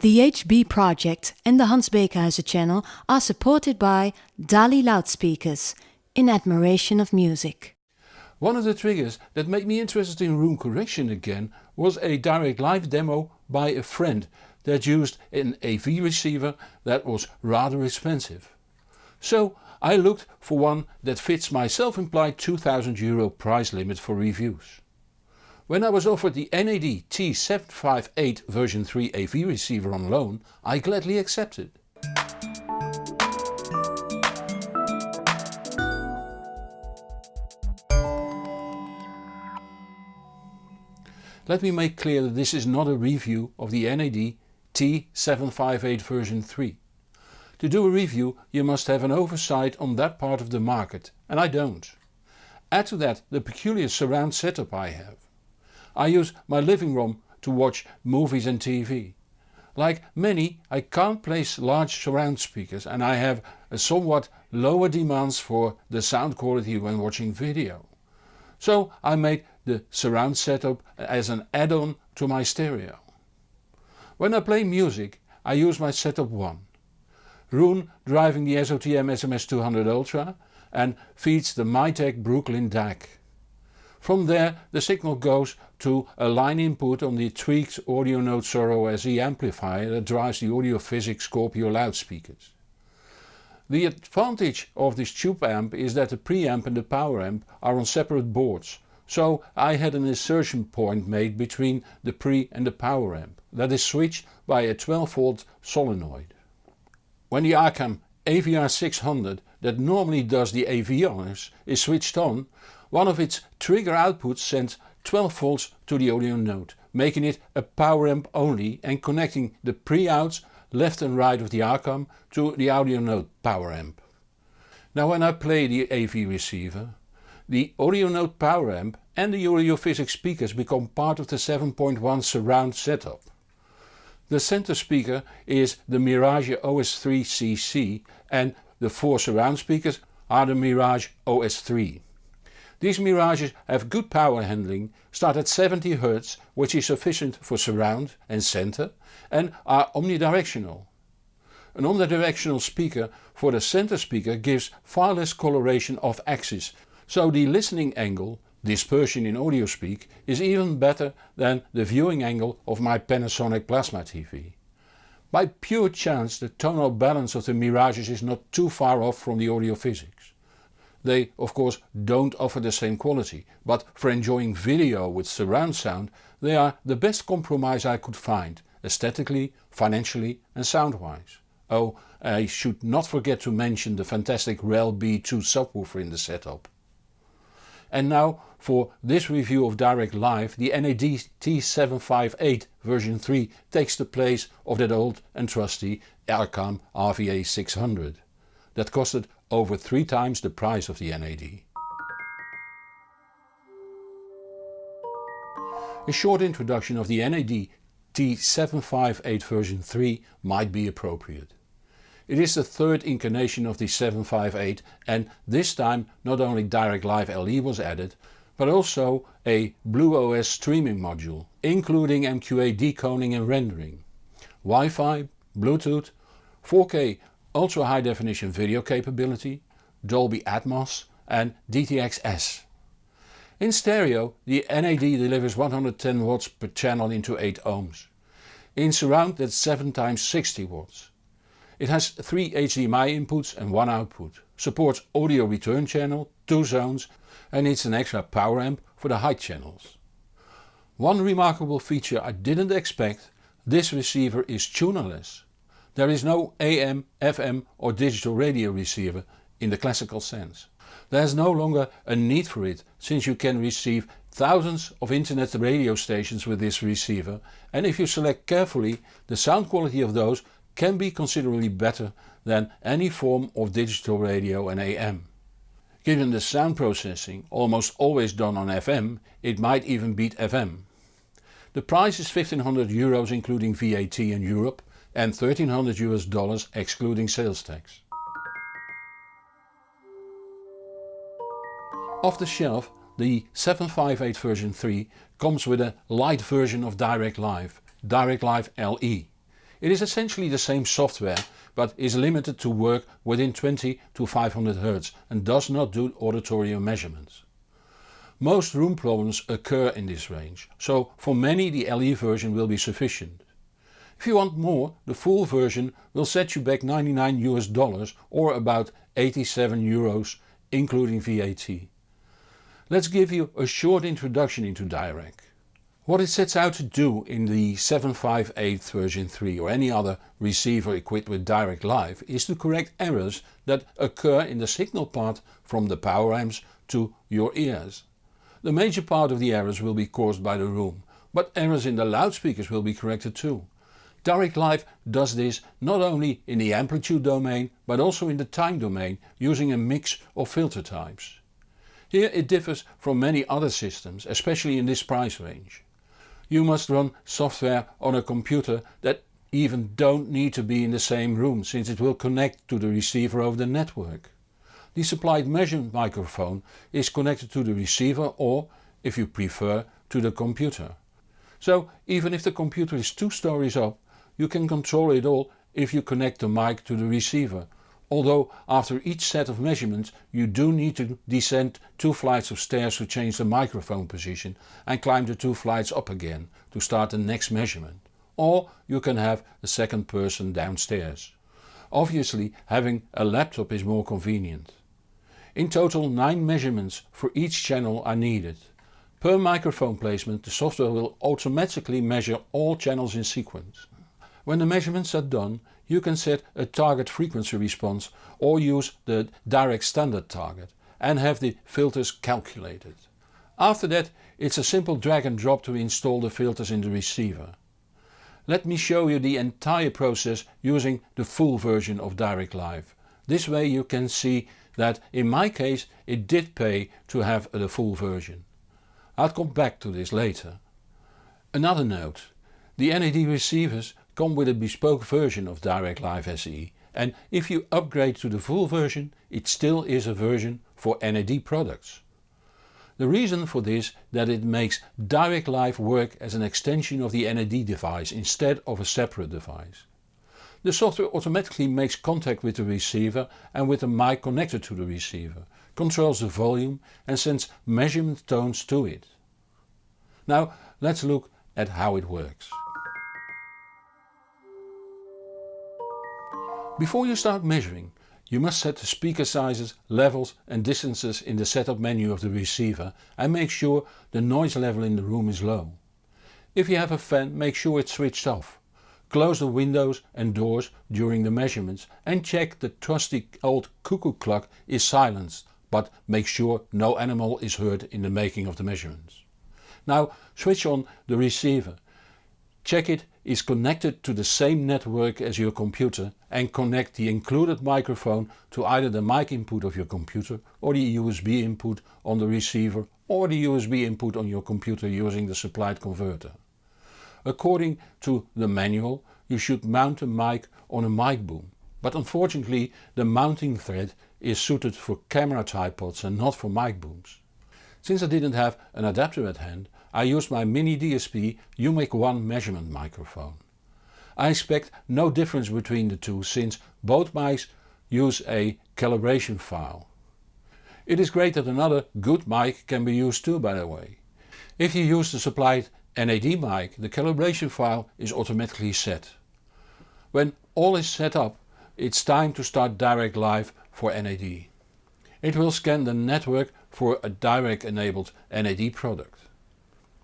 The HB project and the Hans Beekhuizen channel are supported by Dali loudspeakers, in admiration of music. One of the triggers that made me interested in room correction again was a direct live demo by a friend that used an AV receiver that was rather expensive. So I looked for one that fits my self-implied 2000 euro price limit for reviews. When I was offered the NAD T758 version 3 AV receiver on loan I gladly accepted. Let me make clear that this is not a review of the NAD T758 version 3. To do a review you must have an oversight on that part of the market and I don't. Add to that the peculiar surround setup I have. I use my living room to watch movies and TV. Like many I can't place large surround speakers and I have a somewhat lower demands for the sound quality when watching video. So I made the surround setup as an add-on to my stereo. When I play music I use my setup 1. Roon driving the SOTM SMS200 Ultra and feeds the Mytek Brooklyn DAC. From there the signal goes to a line input on the tweaked AudioNote Soro SE amplifier that drives the Audiophysics Scorpio loudspeakers. The advantage of this tube amp is that the preamp and the power amp are on separate boards, so I had an insertion point made between the pre and the power amp that is switched by a 12V solenoid. When the Arcam AVR 600 that normally does the AV honors is switched on one of its trigger outputs sends 12 volts to the Audio Note, making it a power amp only and connecting the pre-outs left and right of the Arcam to the Audio Note power amp. Now when I play the AV receiver, the Audio Note power amp and the Audiophysics speakers become part of the 7.1 surround setup. The center speaker is the Mirage OS3 CC and the four surround speakers are the Mirage OS3. These Mirages have good power handling, start at 70 Hz which is sufficient for surround and center and are omnidirectional. An omnidirectional speaker for the center speaker gives far less coloration off axis, so the listening angle, dispersion in audio speak, is even better than the viewing angle of my Panasonic Plasma TV. By pure chance the tonal balance of the Mirages is not too far off from the Audiophysics. They of course don't offer the same quality, but for enjoying video with surround sound they are the best compromise I could find, aesthetically, financially and sound-wise. Oh, I should not forget to mention the fantastic REL B2 subwoofer in the setup. And now for this review of Dirac Live the NAD T758 version 3 takes the place of that old and trusty Arcam RVA 600. That costed over three times the price of the NAD. A short introduction of the NAD T758 version 3 might be appropriate. It is the third incarnation of the 758 and this time not only Dirac Live LE was added but also a BlueOS streaming module including MQA decoding and rendering, Wi-Fi, Bluetooth, 4K ultra high definition video capability, Dolby Atmos and DTX-S. In stereo the NAD delivers 110 watts per channel into 8 ohms. In surround that's 7 times 60 watts. It has 3 HDMI inputs and 1 output, supports audio return channel, 2 zones and needs an extra power amp for the high channels. One remarkable feature I didn't expect, this receiver is tunerless. There is no AM, FM or digital radio receiver in the classical sense. There is no longer a need for it since you can receive thousands of internet radio stations with this receiver and if you select carefully the sound quality of those can be considerably better than any form of digital radio and AM. Given the sound processing almost always done on FM it might even beat FM. The price is 1500 euros including VAT in Europe and 1300 US dollars excluding sales tax. Off the shelf the 758 version 3 comes with a light version of Dirac Live, Dirac Live LE. It is essentially the same software but is limited to work within 20 to 500 Hz and does not do auditory measurements. Most room problems occur in this range, so for many the LE version will be sufficient. If you want more, the full version will set you back 99 US dollars or about 87 euros including VAT. Let's give you a short introduction into Dirac. What it sets out to do in the 758 version 3 or any other receiver equipped with Dirac Live is to correct errors that occur in the signal path from the power amps to your ears. The major part of the errors will be caused by the room, but errors in the loudspeakers will be corrected too. Dirac Live does this not only in the amplitude domain but also in the time domain using a mix of filter types. Here it differs from many other systems, especially in this price range you must run software on a computer that even don't need to be in the same room since it will connect to the receiver over the network. The supplied measurement microphone is connected to the receiver or, if you prefer, to the computer. So even if the computer is two stories up, you can control it all if you connect the mic to the receiver although after each set of measurements you do need to descend two flights of stairs to change the microphone position and climb the two flights up again to start the next measurement. Or you can have a second person downstairs. Obviously having a laptop is more convenient. In total 9 measurements for each channel are needed. Per microphone placement the software will automatically measure all channels in sequence. When the measurements are done you can set a target frequency response or use the Dirac standard target and have the filters calculated. After that it's a simple drag and drop to install the filters in the receiver. Let me show you the entire process using the full version of Dirac Live. This way you can see that in my case it did pay to have the full version. I'll come back to this later. Another note. The NAD receivers come with a bespoke version of Dirac Live SE and if you upgrade to the full version it still is a version for NAD products. The reason for this that it makes Dirac Live work as an extension of the NAD device instead of a separate device. The software automatically makes contact with the receiver and with the mic connected to the receiver, controls the volume and sends measurement tones to it. Now let's look at how it works. Before you start measuring you must set the speaker sizes, levels and distances in the setup menu of the receiver and make sure the noise level in the room is low. If you have a fan make sure it's switched off. Close the windows and doors during the measurements and check the trusty old cuckoo clock is silenced but make sure no animal is heard in the making of the measurements. Now switch on the receiver. Check it is connected to the same network as your computer and connect the included microphone to either the mic input of your computer or the USB input on the receiver or the USB input on your computer using the supplied converter. According to the manual you should mount a mic on a mic boom, but unfortunately the mounting thread is suited for camera tripods and not for mic booms. Since I didn't have an adapter at hand I used my mini DSP UMIK 1 measurement microphone. I expect no difference between the two since both mics use a calibration file. It is great that another good mic can be used too by the way. If you use the supplied NAD mic the calibration file is automatically set. When all is set up it's time to start Dirac Live for NAD. It will scan the network for a Dirac enabled NAD product.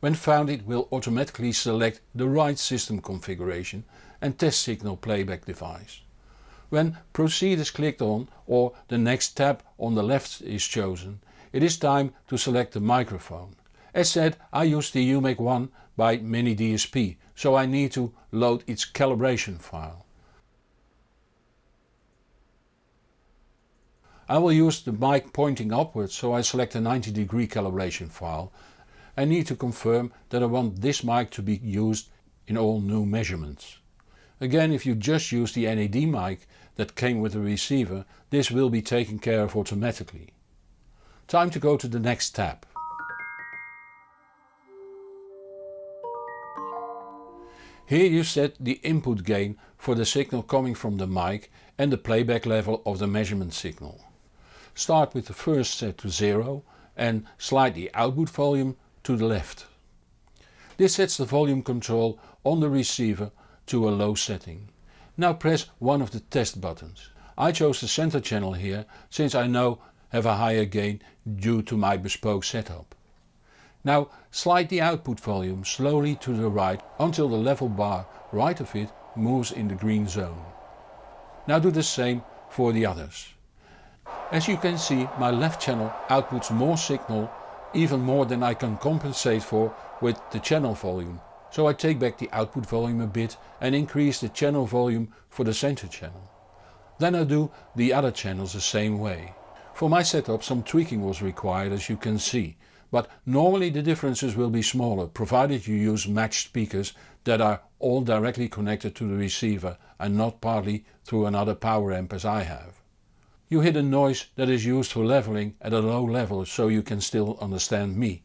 When found it will automatically select the right system configuration and test signal playback device. When proceed is clicked on or the next tab on the left is chosen, it is time to select the microphone. As said I use the UMIK 1 by Mini DSP so I need to load its calibration file. I will use the mic pointing upwards so I select a 90 degree calibration file I need to confirm that I want this mic to be used in all new measurements. Again if you just use the NAD mic that came with the receiver this will be taken care of automatically. Time to go to the next tab. Here you set the input gain for the signal coming from the mic and the playback level of the measurement signal. Start with the first set to 0 and slide the output volume to the left. This sets the volume control on the receiver to a low setting. Now press one of the test buttons. I chose the center channel here since I know have a higher gain due to my bespoke setup. Now slide the output volume slowly to the right until the level bar right of it moves in the green zone. Now do the same for the others. As you can see my left channel outputs more signal even more than I can compensate for with the channel volume. So I take back the output volume a bit and increase the channel volume for the center channel. Then I do the other channels the same way. For my setup some tweaking was required as you can see, but normally the differences will be smaller provided you use matched speakers that are all directly connected to the receiver and not partly through another power amp as I have. You hit a noise that is used for leveling at a low level so you can still understand me.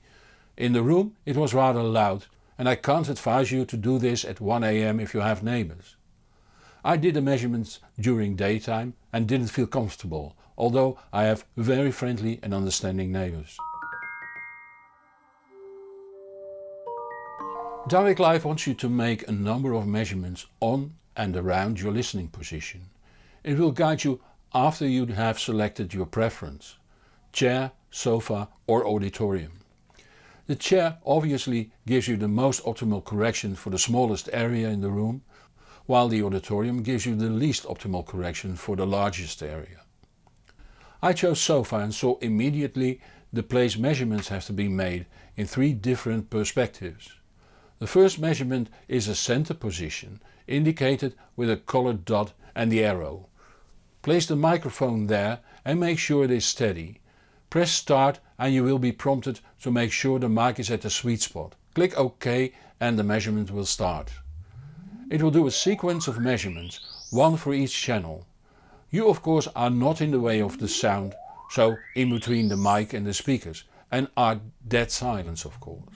In the room it was rather loud and I can't advise you to do this at 1am if you have neighbors. I did the measurements during daytime and didn't feel comfortable, although I have very friendly and understanding neighbors. Dirac Live wants you to make a number of measurements on and around your listening position. It will guide you after you have selected your preference, chair, sofa or auditorium. The chair obviously gives you the most optimal correction for the smallest area in the room, while the auditorium gives you the least optimal correction for the largest area. I chose sofa and saw immediately the place measurements have to be made in three different perspectives. The first measurement is a center position indicated with a colored dot and the arrow. Place the microphone there and make sure it is steady. Press start and you will be prompted to make sure the mic is at the sweet spot. Click OK and the measurement will start. It will do a sequence of measurements, one for each channel. You of course are not in the way of the sound, so in between the mic and the speakers and are dead silence of course.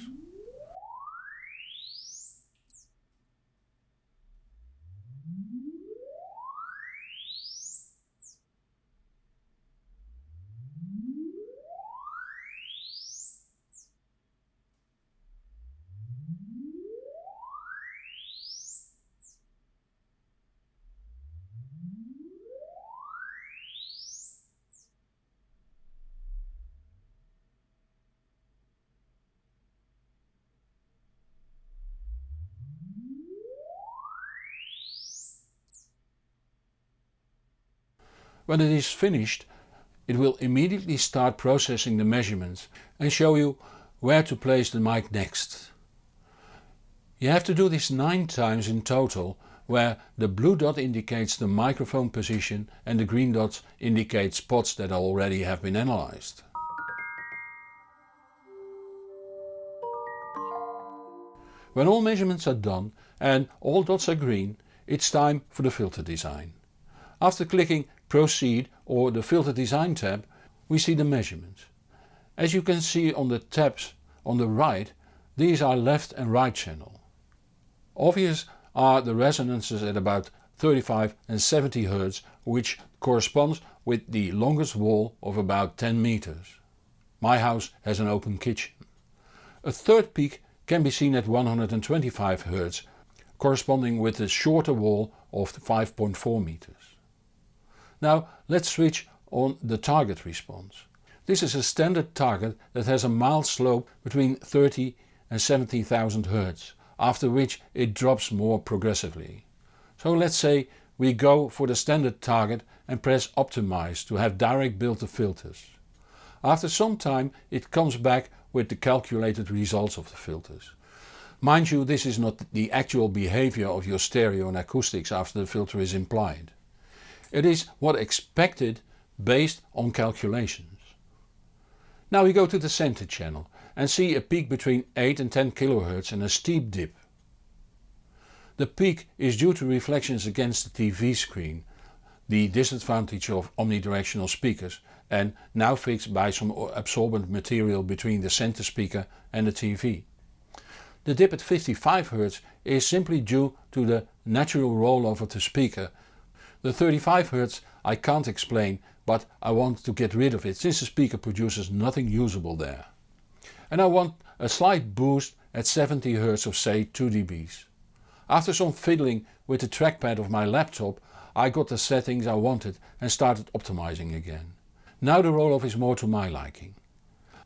When it is finished it will immediately start processing the measurements and show you where to place the mic next. You have to do this 9 times in total where the blue dot indicates the microphone position and the green dot indicates spots that already have been analyzed. When all measurements are done and all dots are green, it's time for the filter design. After clicking Proceed or the Filter Design tab we see the measurements. As you can see on the tabs on the right these are left and right channel. Obvious are the resonances at about 35 and 70 Hz which corresponds with the longest wall of about 10 meters. My house has an open kitchen. A third peak can be seen at 125 Hz corresponding with the shorter wall of 5.4 meters. Now let's switch on the target response. This is a standard target that has a mild slope between 30 and 70,000 Hz, after which it drops more progressively. So let's say we go for the standard target and press optimize to have Dirac build the filters. After some time it comes back with the calculated results of the filters. Mind you this is not the actual behavior of your stereo and acoustics after the filter is implied. It is what expected based on calculations. Now we go to the center channel and see a peak between 8 and 10 kHz and a steep dip. The peak is due to reflections against the TV screen, the disadvantage of omnidirectional speakers and now fixed by some absorbent material between the center speaker and the TV. The dip at 55 Hz is simply due to the natural rollover of the speaker. The 35 Hz I can't explain but I want to get rid of it since the speaker produces nothing usable there. And I want a slight boost at 70 Hz of say 2 dBs. After some fiddling with the trackpad of my laptop I got the settings I wanted and started optimizing again. Now the rollover is more to my liking.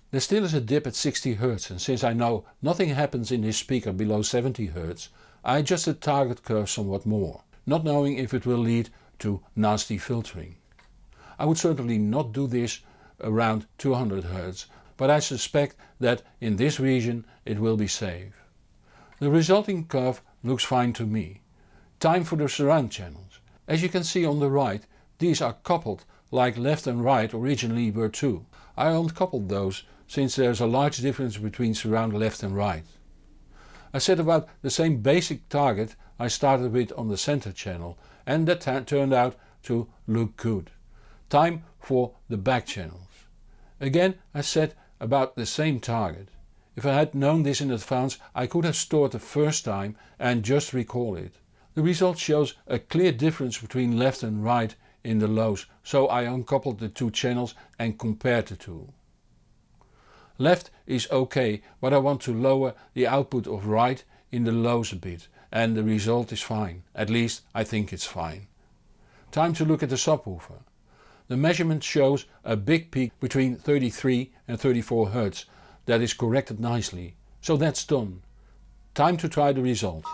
There still is a dip at 60 Hz and since I know nothing happens in this speaker below 70 Hz I adjust the target curve somewhat more, not knowing if it will lead to nasty filtering. I would certainly not do this around 200 Hz but I suspect that in this region it will be safe. The resulting curve looks fine to me. Time for the surround channels. As you can see on the right these are coupled like left and right originally were too. I uncoupled those since there is a large difference between surround left and right. I set about the same basic target I started with on the center channel and that turned out to look good. Time for the back channels. Again I set about the same target. If I had known this in advance I could have stored the first time and just recall it. The result shows a clear difference between left and right in the lows so I uncoupled the two channels and compared the two. Left is ok but I want to lower the output of right in the lows a bit and the result is fine, at least I think it's fine. Time to look at the subwoofer. The measurement shows a big peak between 33 and 34 Hz that is corrected nicely, so that's done. Time to try the result.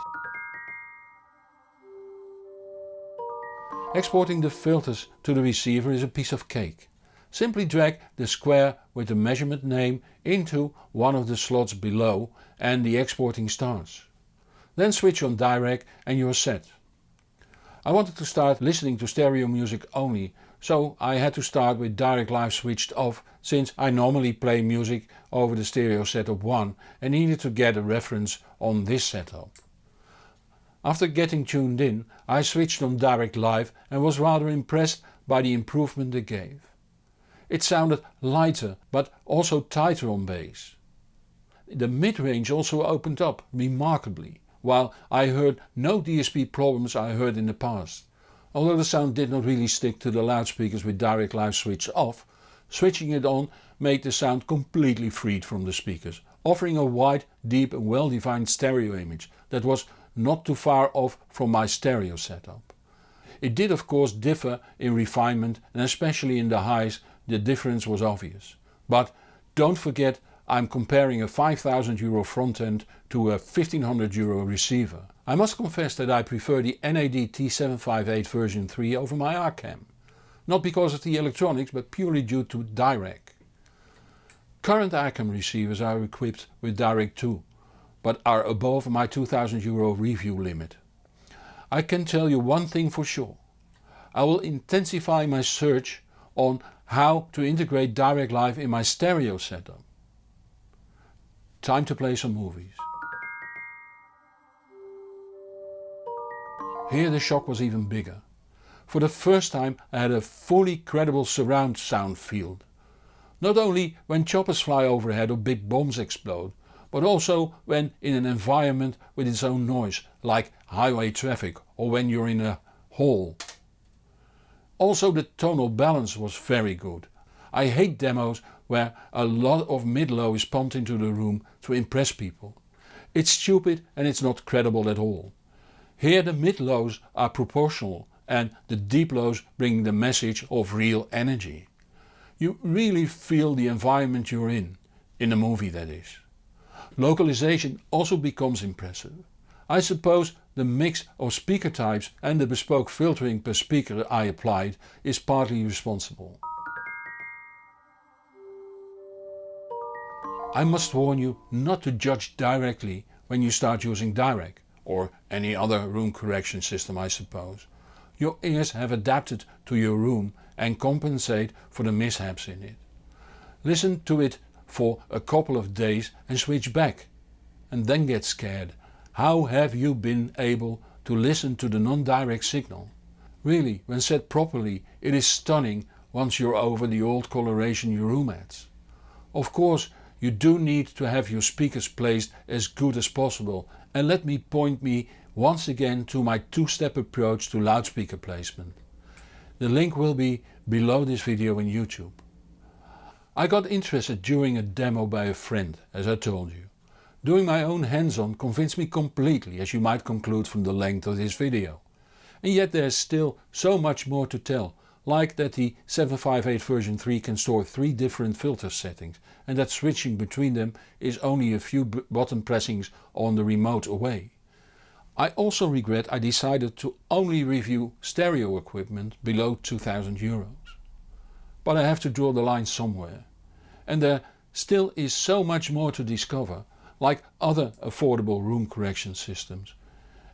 Exporting the filters to the receiver is a piece of cake. Simply drag the square with the measurement name into one of the slots below and the exporting starts. Then switch on Dirac and you're set. I wanted to start listening to stereo music only so I had to start with Dirac Live switched off since I normally play music over the stereo setup 1 and needed to get a reference on this setup. After getting tuned in I switched on Dirac Live and was rather impressed by the improvement it gave. It sounded lighter but also tighter on bass. The mid-range also opened up remarkably while I heard no DSP problems I heard in the past. Although the sound did not really stick to the loudspeakers with Dirac Live switch off, switching it on made the sound completely freed from the speakers, offering a wide, deep and well defined stereo image that was not too far off from my stereo setup. It did of course differ in refinement and especially in the highs the difference was obvious. But don't forget I'm comparing a 5000 euro front end to a 1500 euro receiver. I must confess that I prefer the NAD T758 version 3 over my Arcam. Not because of the electronics but purely due to Dirac. Current Arcam receivers are equipped with Dirac 2 but are above my 2000 euro review limit. I can tell you one thing for sure. I will intensify my search on how to integrate Dirac Live in my stereo setup. Time to play some movies. Here the shock was even bigger. For the first time I had a fully credible surround sound field. Not only when choppers fly overhead or big bombs explode, but also when in an environment with its own noise, like highway traffic or when you're in a hall. Also the tonal balance was very good. I hate demos where a lot of mid-low is pumped into the room to impress people. It's stupid and it's not credible at all. Here the mid-lows are proportional and the deep lows bring the message of real energy. You really feel the environment you're in, in the movie that is. Localization also becomes impressive. I suppose the mix of speaker types and the bespoke filtering per speaker I applied is partly responsible. I must warn you not to judge directly when you start using Dirac or any other room correction system I suppose. Your ears have adapted to your room and compensate for the mishaps in it. Listen to it for a couple of days and switch back. And then get scared. How have you been able to listen to the non-Dirac signal? Really, when set properly it is stunning once you're over the old coloration your room adds. Of course you do need to have your speakers placed as good as possible and let me point me once again to my two-step approach to loudspeaker placement. The link will be below this video in YouTube. I got interested during a demo by a friend as I told you. Doing my own hands-on convinced me completely as you might conclude from the length of this video. And yet there's still so much more to tell, like that the 758 version 3 can store 3 different filter settings and that switching between them is only a few button pressings on the remote away. I also regret I decided to only review stereo equipment below 2000 euros. But I have to draw the line somewhere. And there still is so much more to discover, like other affordable room correction systems.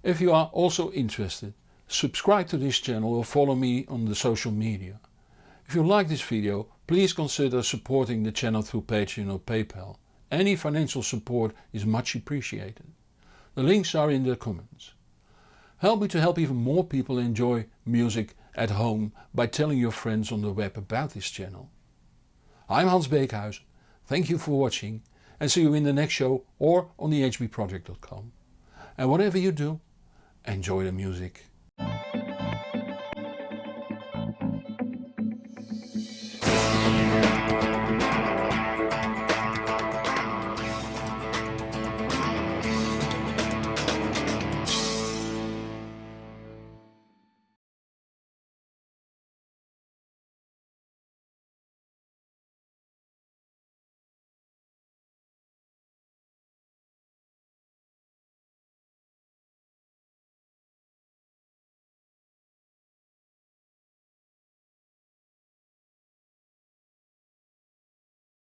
If you are also interested, subscribe to this channel or follow me on the social media. If you like this video, please consider supporting the channel through Patreon or PayPal. Any financial support is much appreciated. The links are in the comments. Help me to help even more people enjoy music at home by telling your friends on the web about this channel. I'm Hans Beekhuizen, thank you for watching and see you in the next show or on thehbproject.com. And whatever you do, enjoy the music.